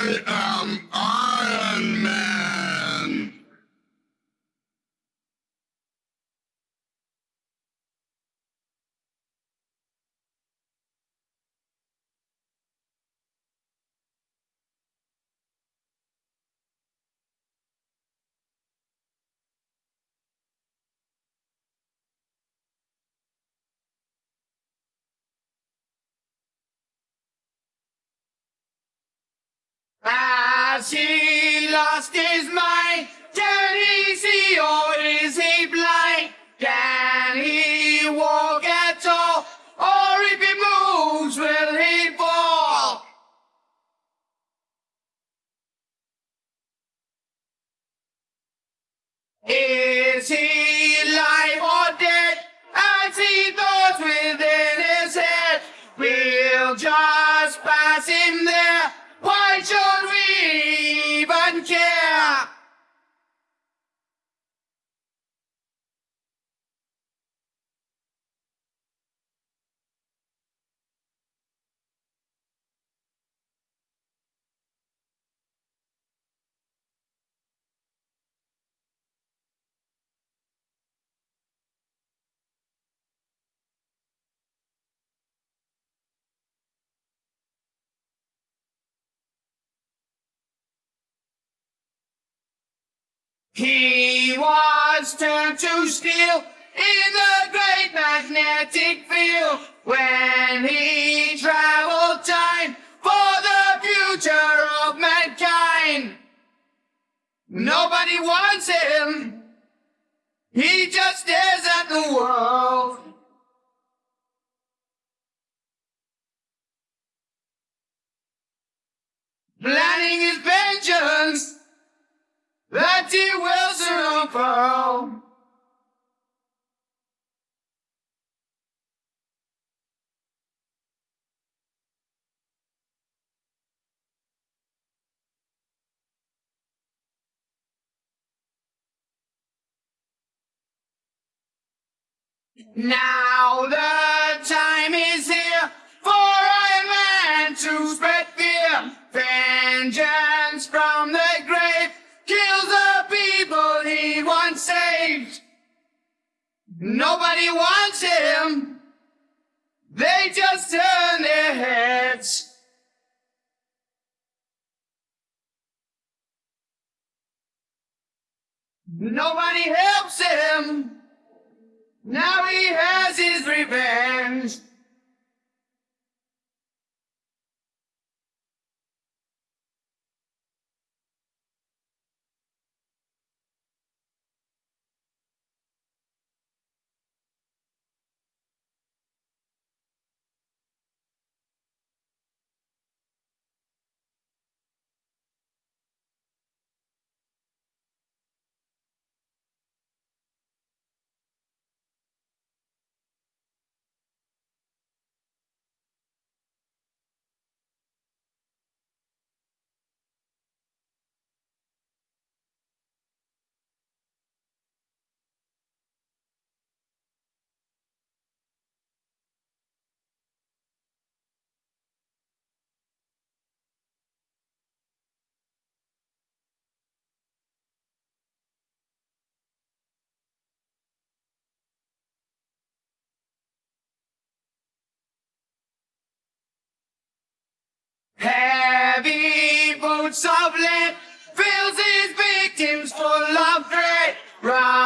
I am Iron Man! Has he lost his mind? Can he see or is he He was turned to steel in the great magnetic field when he traveled time for the future of mankind. Nobody wants him. He just stares at the world. Planning his vengeance Now the time is here for Iron Man to spread fear. Vengeance from the grave kills the people he once saved. Nobody wants him. They just turn their heads. Nobody helps him. Now he has his revenge. Boots of lead fills his victims full of dread. Right